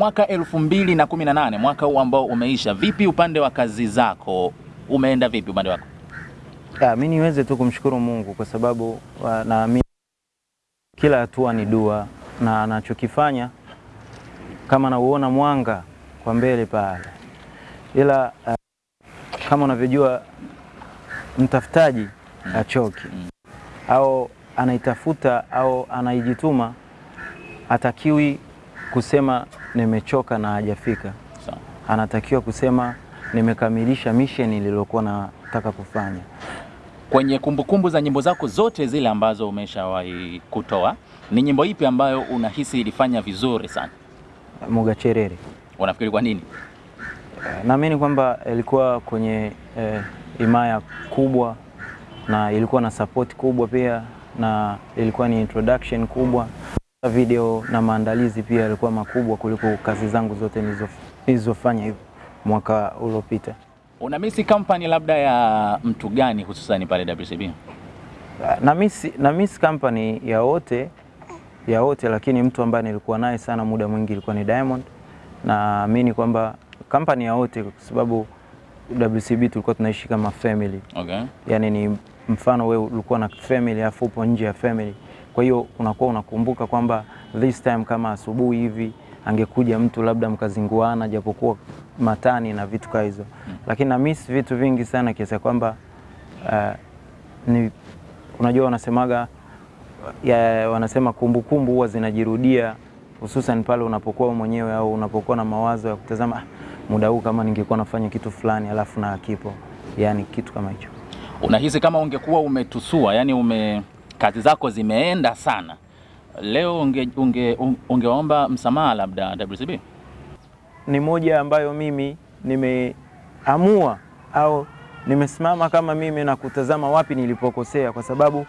mwaka elfu mbili na kumi na nane. Mwaka huu ambao umeisha, vipi upande wa kazi zako, umeenda vipi upande wako? Ya, mi niweze tu kumshukuru Mungu kwa sababu naamini kila hatua ni dua na anachokifanya kama nauona mwanga kwa mbele pale, ila uh, kama unavyojua mtafutaji achoki au anaitafuta au anaijituma, hatakiwi kusema nimechoka na hajafika. Anatakiwa kusema nimekamilisha mission nililokuwa nataka kufanya. Kwenye kumbukumbu kumbu za nyimbo zako zote zile ambazo umeshawahi kutoa, ni nyimbo ipi ambayo unahisi ilifanya vizuri sana? Mugacherere. Unafikiri kwa nini? Eh, Naamini kwamba ilikuwa kwenye eh, imaya kubwa na ilikuwa na support kubwa pia na ilikuwa ni introduction kubwa. Video na maandalizi pia yalikuwa makubwa kuliko kazi zangu zote nilizofanya hivyo mwaka uliopita. Unamisi company labda ya mtu gani hususani pale WCB? na miss, na miss company ya wote ya wote, lakini mtu ambaye nilikuwa naye sana muda mwingi ilikuwa ni Diamond. Naamini kwamba company ya wote, kwa sababu WCB tulikuwa tunaishi kama family, Okay. Yaani ni mfano wewe ulikuwa na family afu upo nje ya family, kwa hiyo unakuwa unakumbuka kwamba this time kama asubuhi hivi angekuja mtu labda mkazinguana, japokuwa matani na vitu kama hizo, lakini na miss vitu vingi sana kiasi kwamba uh, ni unajua wanasemaga ya, wanasema kumbukumbu huwa zinajirudia hususan pale unapokuwa mwenyewe au unapokuwa na mawazo ya kutazama "Ah, muda huu kama ningekuwa nafanya kitu fulani alafu na akipo, yani kitu kama hicho. Unahisi kama ungekuwa umetusua, yani ume kazi zako zimeenda sana, leo unge, unge, un- msamaha labda WCB? Ni moja ambayo mimi nimeamua au nimesimama kama mimi na kutazama wapi nilipokosea, kwa sababu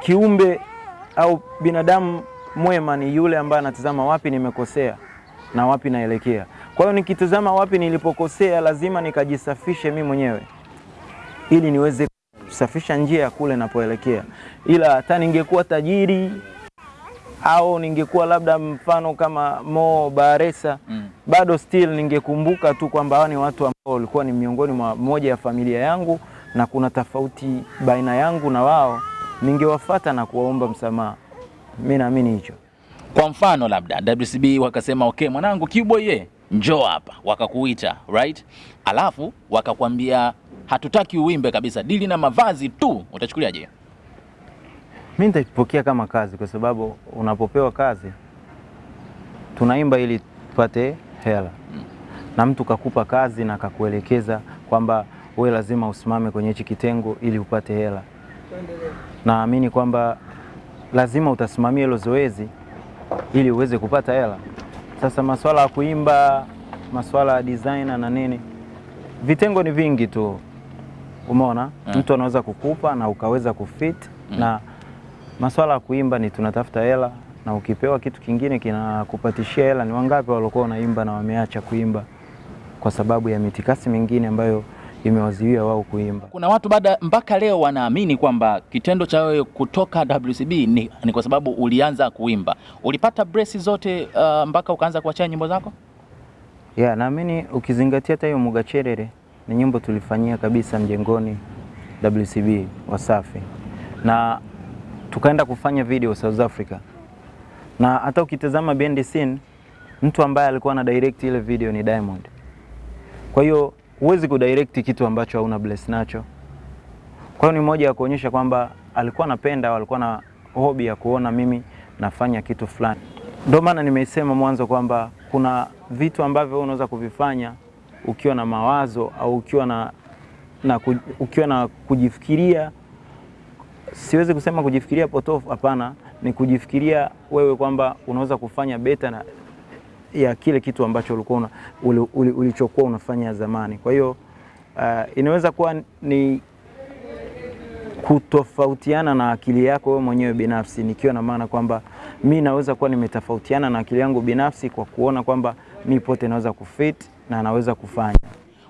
kiumbe au binadamu mwema ni yule ambaye anatazama wapi nimekosea na wapi naelekea. Kwa hiyo nikitazama wapi nilipokosea, lazima nikajisafishe mimi mwenyewe ili niweze kusafisha njia ya kule napoelekea. Ila hata ningekuwa tajiri au ningekuwa labda mfano kama Mo Baresa Mm. bado still ningekumbuka tu kwamba hawa ni watu ambao walikuwa ni miongoni mwa moja ya familia yangu na kuna tofauti baina yangu na wao, ningewafata na kuwaomba msamaha. Mimi naamini hicho. Kwa mfano labda WCB wakasema okay, mwanangu Kiboy ye njoo hapa, wakakuita right, alafu wakakwambia hatutaki uimbe kabisa, dili na mavazi tu, utachukuliaje? Mi nitaipokea kama kazi, kwa sababu unapopewa kazi tunaimba ili tupate hela, mm. na mtu kakupa kazi na kakuelekeza kwamba we lazima usimame kwenye hichi kitengo ili upate hela. Naamini kwamba lazima utasimamia hilo zoezi ili uweze kupata hela. Sasa maswala ya kuimba, maswala ya designer na nini, vitengo ni vingi tu, umeona Mm. mtu anaweza kukupa na ukaweza kufit mm. na maswala ya kuimba ni tunatafuta hela, na ukipewa kitu kingine kinakupatishia hela. Ni wangapi waliokuwa wanaimba na wameacha kuimba kwa sababu ya mitikasi mingine ambayo imewaziwia wao kuimba? Kuna watu baada mpaka leo wanaamini kwamba kitendo cha wewe kutoka WCB ni, ni kwa sababu ulianza kuimba. Ulipata bresi zote uh, mpaka ukaanza kuachia nyimbo zako? Ya, naamini ukizingatia hata hiyo Mugacherere ni nyimbo tulifanyia kabisa mjengoni WCB Wasafi, na tukaenda kufanya video South Africa, na hata ukitazama behind the scene, mtu ambaye alikuwa na direct ile video ni Diamond. Kwa hiyo huwezi kudirect kitu ambacho hauna bless nacho. Kwa hiyo ni moja ya kuonyesha kwamba alikuwa anapenda au alikuwa na hobi ya kuona mimi nafanya kitu fulani. Ndio maana nimesema mwanzo kwamba kuna vitu ambavyo unaweza kuvifanya ukiwa na mawazo au ukiwa na, na, ku- ukiwa na kujifikiria. Siwezi kusema kujifikiria potofu, hapana, ni kujifikiria wewe kwamba unaweza kufanya beta na ya kile kitu ambacho ulikuwa ulichokuwa unafanya zamani. Kwa hiyo uh, inaweza kuwa ni kutofautiana na akili yako wewe mwenyewe binafsi, nikiwa na maana kwamba mi naweza kuwa nimetofautiana na akili yangu binafsi kwa kuona kwamba mi pote naweza kufit na naweza kufanya.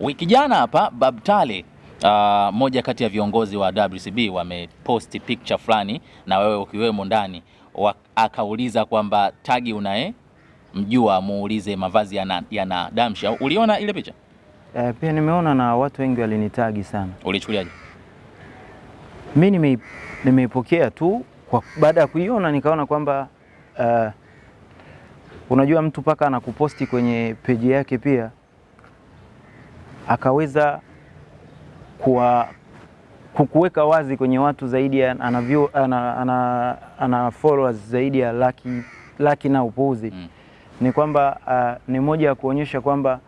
Wiki jana hapa Babtale uh, moja kati ya viongozi wa WCB wameposti picture fulani na wewe ukiwemo ndani, akauliza kwamba tagi unaye mjua muulize mavazi yana, yana damsha. Uliona ile picha? Eh, pia nimeona na watu wengi walinitagi sana. Ulichukuliaje? Mi nimei- nimeipokea tu kwa baada ya kuiona nikaona kwamba uh, unajua mtu paka anakuposti kwenye peji yake pia akaweza kuwa kukuweka wazi kwenye watu zaidi ya ana, ana, ana, ana followers zaidi ya laki, laki na upuuzi Mm. Ni kwamba uh, ni moja ya kuonyesha kwamba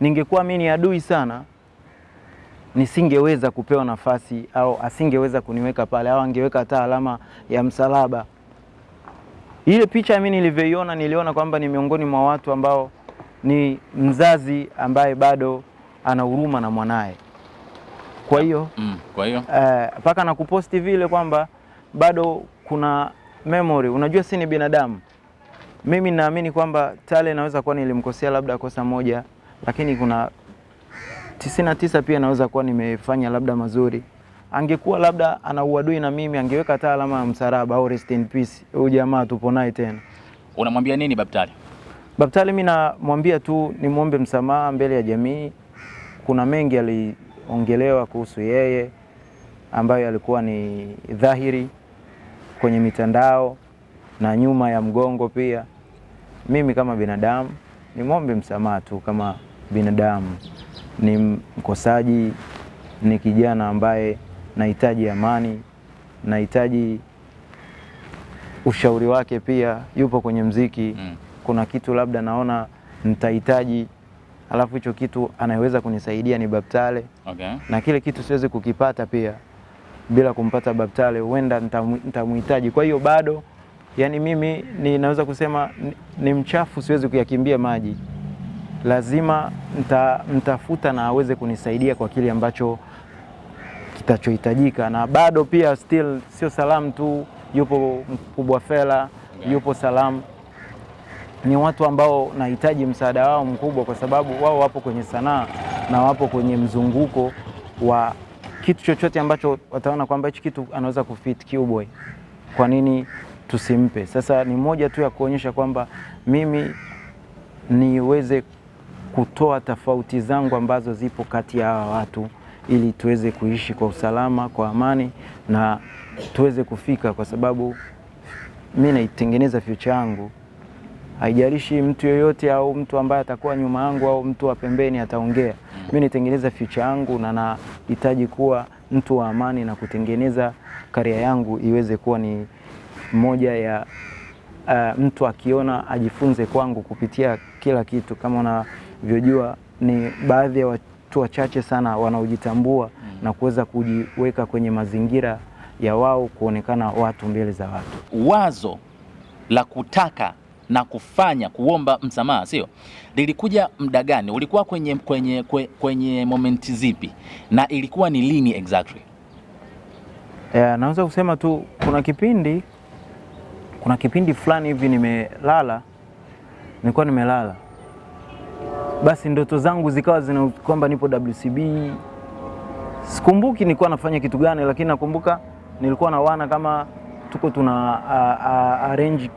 ningekuwa mimi ni adui sana nisingeweza kupewa nafasi au asingeweza kuniweka pale au angeweka hata alama ya msalaba. Ile picha mimi nilivyoiona, niliona kwamba ni miongoni mwa watu ambao ni mzazi ambaye bado ana huruma na mwanaye. Kwa hiyo Mm. Kwa hiyo eh, mpaka uh, nakuposti vile kwamba bado kuna memory. Unajua si ni binadamu. Mimi naamini kwamba Tale naweza kuwa nilimkosea labda kosa moja, lakini kuna tisini na tisa pia naweza kuwa nimefanya labda mazuri. Angekuwa labda ana uadui na mimi, angeweka hata alama ya msalaba au rest in peace, huyu jamaa tupo naye tena. unamwambia nini Babtali? Babtali, mimi namwambia tu nimwombe msamaha mbele ya jamii. Kuna mengi aliongelewa kuhusu yeye ambayo alikuwa ni dhahiri kwenye mitandao na nyuma ya mgongo pia. Mimi kama binadamu nimwombe msamaha tu kama binadamu, ni mkosaji, ni kijana ambaye nahitaji amani, nahitaji ushauri wake pia, yupo kwenye mziki Mm. kuna kitu labda naona nitahitaji, alafu hicho kitu anayeweza kunisaidia ni baptale Okay. na kile kitu siwezi kukipata pia bila kumpata baptale huenda nitamhitaji. Kwa hiyo bado, yani mimi ninaweza kusema ni, mchafu, siwezi kuyakimbia maji, lazima nita, nitafuta na aweze kunisaidia kwa kile ambacho kitachohitajika, na bado pia still sio salamu tu, yupo mkubwa Fela, yupo salamu. Ni watu ambao nahitaji msaada wao mkubwa, kwa sababu wao wapo kwenye sanaa na wapo kwenye mzunguko wa kitu chochote ambacho wataona kwamba hichi kitu anaweza kufit Qboy, kwa nini tusimpe? Sasa ni moja tu ya kuonyesha kwamba mimi niweze kutoa tofauti zangu ambazo zipo kati ya hawa watu ili tuweze kuishi kwa usalama, kwa amani na tuweze kufika, kwa sababu mi naitengeneza future yangu haijalishi mtu yoyote au mtu ambaye atakuwa nyuma yangu au mtu wa pembeni ataongea. Mi naitengeneza future yangu na nahitaji kuwa mtu wa amani na kutengeneza karia yangu iweze kuwa ni moja ya uh, mtu akiona ajifunze kwangu kupitia kila kitu. Kama unavyojua ni baadhi ya watu wachache sana wanaojitambua mm. na kuweza kujiweka kwenye mazingira ya wao kuonekana watu mbele za watu. Wazo la kutaka na kufanya kuomba msamaha sio lilikuja muda gani? Ulikuwa kwenye, kwenye, kwe- kwenye momenti zipi na ilikuwa ni lini exactly? Yeah, naweza kusema tu kuna kipindi kuna kipindi fulani hivi nimelala, nilikuwa nimelala, basi ndoto zangu zikawa zina kwamba nipo WCB. Sikumbuki nilikuwa nafanya kitu gani, lakini nakumbuka nilikuwa na wana kama tuko tuna a, a, arrange,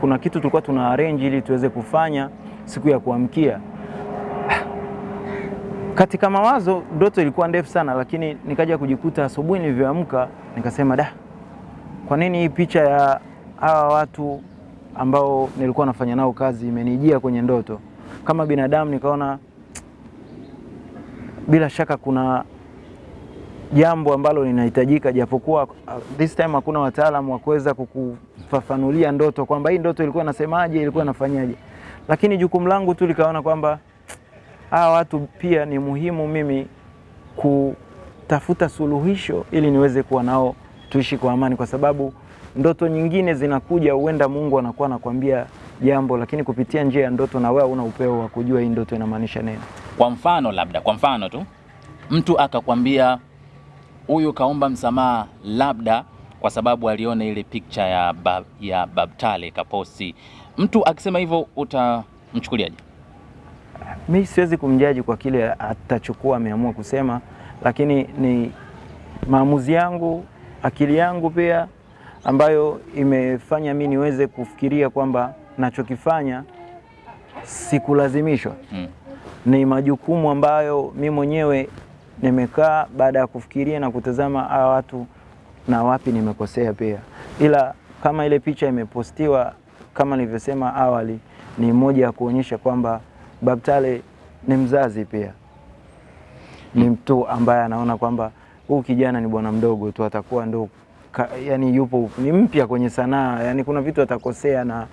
kuna kitu tulikuwa tuna arrange ili tuweze kufanya siku ya kuamkia. Katika mawazo ndoto ilikuwa ndefu sana, lakini nikaja kujikuta asubuhi nilivyoamka nikasema, da, kwa nini hii picha ya hawa watu ambao nilikuwa nafanya nao kazi imenijia kwenye ndoto kama binadamu? Nikaona bila shaka kuna jambo ambalo linahitajika, japokuwa uh, this time hakuna wataalamu wa kuweza kukufafanulia ndoto kwamba hii ndoto ilikuwa inasemaje, ilikuwa inafanyaje, lakini jukumu langu tu likaona kwamba hawa watu pia ni muhimu mimi kutafuta suluhisho ili niweze kuwa nao tuishi kwa amani, kwa sababu ndoto nyingine zinakuja, huenda Mungu anakuwa anakwambia jambo, lakini kupitia njia ya ndoto na wewe una upeo wa kujua hii ndoto inamaanisha nini. Kwa mfano labda, kwa mfano tu mtu akakwambia huyu kaomba msamaha labda kwa sababu aliona ile picture ya, bab, ya Babtale kaposti. Mtu akisema hivyo utamchukuliaje? Mi siwezi kumjaji kwa kile atachukua ameamua kusema, lakini ni maamuzi yangu, akili yangu pia ambayo imefanya mi niweze kufikiria kwamba nachokifanya sikulazimishwa. Mm. ni majukumu ambayo mi mwenyewe nimekaa baada ya kufikiria na kutazama hawa watu na wapi nimekosea pia, ila kama ile picha imepostiwa kama nilivyosema awali, ni moja ya kuonyesha kwamba Babtale ni mzazi pia, ni mtu ambaye anaona kwamba huu kijana ni bwana mdogo tu, atakuwa ndo ka, yani yupo ni mpya kwenye sanaa, yani kuna vitu atakosea na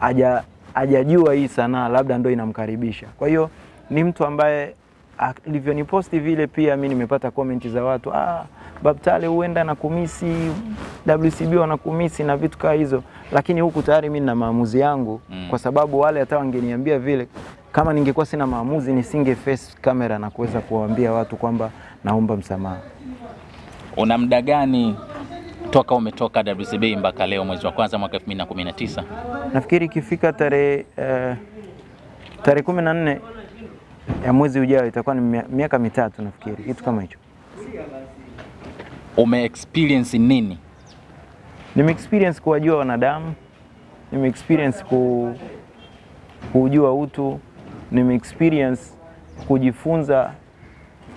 haja hajajua hii sanaa, labda ndo inamkaribisha. Kwa hiyo ni mtu ambaye alivyoniposti vile, pia mi nimepata komenti za watu ah, Babtale huenda na kumisi WCB wanakumisi na vitu kama hizo, lakini huku tayari mi nina maamuzi yangu Mm. kwa sababu wale hata wangeniambia vile, kama ningekuwa sina maamuzi nisinge face kamera na kuweza kuwaambia watu kwamba naomba msamaha. Una muda gani toka umetoka WCB mpaka leo mwezi wa kwanza mwaka 2019? Nafikiri ikifika tarehe uh, tarehe kumi na nne ya mwezi ujao itakuwa ni miaka mitatu nafikiri, kitu kama hicho. Ume experience nini? Nime experience kuwajua wanadamu, nime experience ku, kujua utu, nime experience kujifunza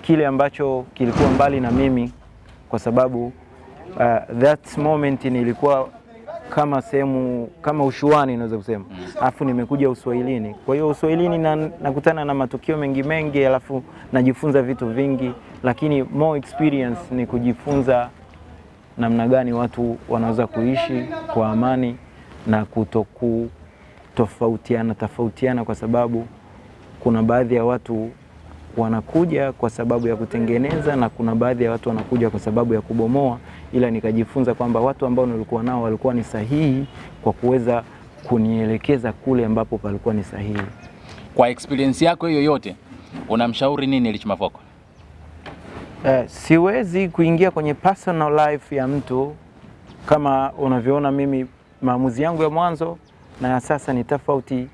kile ambacho kilikuwa mbali na mimi, kwa sababu uh, that moment nilikuwa kama sehemu kama ushuani naweza kusema, alafu nimekuja uswahilini. Kwa hiyo uswahilini na, nakutana na matukio mengi mengi, alafu najifunza vitu vingi, lakini more experience ni kujifunza namna gani watu wanaweza kuishi kwa amani na kutoku tofautiana tofautiana, kwa sababu kuna baadhi ya watu wanakuja kwa sababu ya kutengeneza na kuna baadhi ya watu wanakuja kwa sababu ya kubomoa, ila nikajifunza kwamba watu ambao nilikuwa nao walikuwa ni sahihi kwa kuweza kunielekeza kule ambapo palikuwa ni sahihi. Kwa experience yako hiyo yote, unamshauri nini Rich Mavoko? Eh, siwezi kuingia kwenye personal life ya mtu kama unavyoona mimi, maamuzi yangu ya mwanzo na ya sasa ni tofauti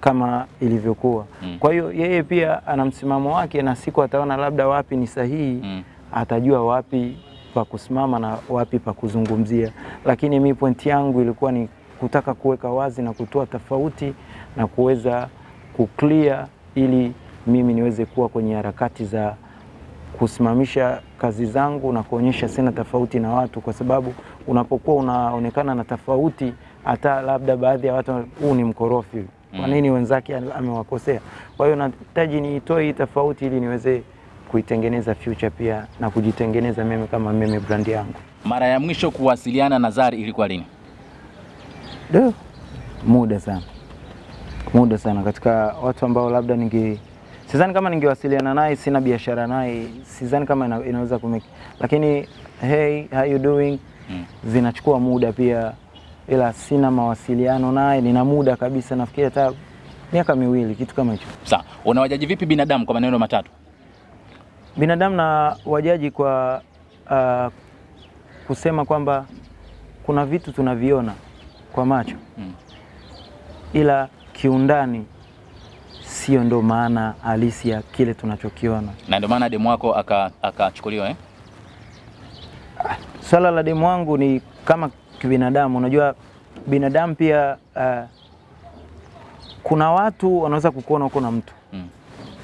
kama ilivyokuwa. Mm. Kwa hiyo yeye pia ana msimamo wake, na siku ataona labda wapi ni sahihi Mm. atajua wapi pa kusimama na wapi pa kuzungumzia, lakini mi pointi yangu ilikuwa ni kutaka kuweka wazi na kutoa tofauti na kuweza kuklia, ili mimi niweze kuwa kwenye harakati za kusimamisha kazi zangu na kuonyesha sina tofauti na watu, kwa sababu unapokuwa unaonekana na tofauti, hata labda baadhi ya watu, huu ni mkorofi, kwa Mm. nini wenzake amewakosea? Kwa hiyo nahitaji niitoe hii tofauti ili niweze kuitengeneza future pia na kujitengeneza mimi kama mimi brand yangu. Mara ya mwisho kuwasiliana na Zari ilikuwa lini? Do, muda sana, muda sana, katika watu ambao labda ninge sidhani kama ningewasiliana naye, sina biashara naye, sidhani kama ina, inaweza kumeki, lakini hey, how you doing Mm. zinachukua muda pia, ila sina mawasiliano naye, nina muda kabisa, nafikiri hata miaka miwili, kitu kama hicho. Sawa, unawajaji vipi binadamu kwa maneno matatu? binadamu na wajaji kwa uh, kusema kwamba kuna vitu tunaviona kwa macho Mm. ila kiundani sio ndo maana halisi ya kile tunachokiona. Na ndio maana demu wako aka- akachukuliwa eh? Swala la demu wangu ni kama kibinadamu, unajua binadamu pia uh, kuna watu wanaweza kukuona uko na mtu Mm.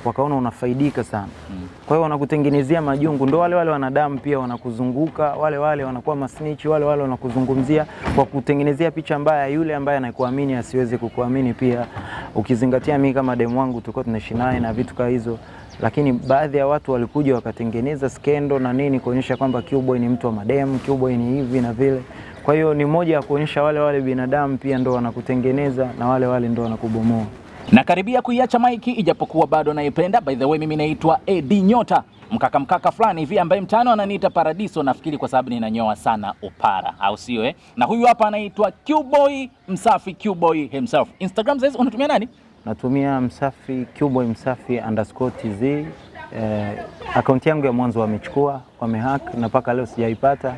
wakaona unafaidika sana Mm. kwa hiyo wanakutengenezea majungu, ndo wale wale wanadamu pia wanakuzunguka, wale wale wanakuwa masnichi, wale wale wanakuzungumzia kwa kutengenezea picha mbaya, yule ambaye anakuamini asiweze kukuamini pia. Ukizingatia mimi kama demu wangu tulikuwa tunaishi naye na vitu kama hizo, lakini baadhi ya watu walikuja wakatengeneza skendo na nini kuonyesha kwamba Qboy ni mtu wa mademu, Qboy ni hivi na vile. Kwa hiyo ni moja ya kuonyesha wale wale binadamu pia ndo wanakutengeneza na wale wale ndo wanakubomoa. Nakaribia kuiacha maiki ijapokuwa bado naipenda. By the way, mimi naitwa AD Nyota, mkaka mkaka fulani hivi ambaye mtano ananiita Paradiso, nafikiri kwa sababu ninanyoa sana upara, au sio eh? Na huyu hapa anaitwa Qboy Msafi, Qboy himself. Instagram sasa unatumia nani? Natumia msafi Qboy msafi underscore tz. Eh, akaunti yangu ya mwanzo wamechukua, wamehack na mpaka leo sijaipata.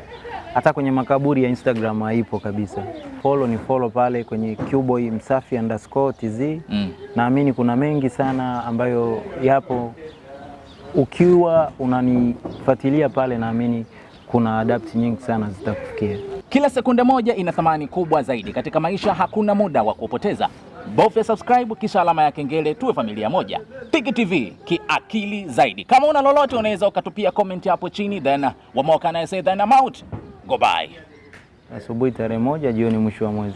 Hata kwenye makaburi ya Instagram haipo kabisa. Follow ni follow pale kwenye Qboy msafi underscore tz. Mm. Naamini kuna mengi sana ambayo yapo, ukiwa unanifuatilia pale, naamini kuna adapt nyingi sana zitakufikia. Kila sekunde moja ina thamani kubwa zaidi katika maisha. Hakuna muda wa kupoteza, bofya subscribe kisha alama ya kengele, tuwe familia moja. Tiki TV kiakili zaidi. Kama una lolote, unaweza ukatupia comment hapo chini, then Wamoka I say then I'm out. Goodbye. Asubuhi tarehe moja, jioni mwisho wa mwezi.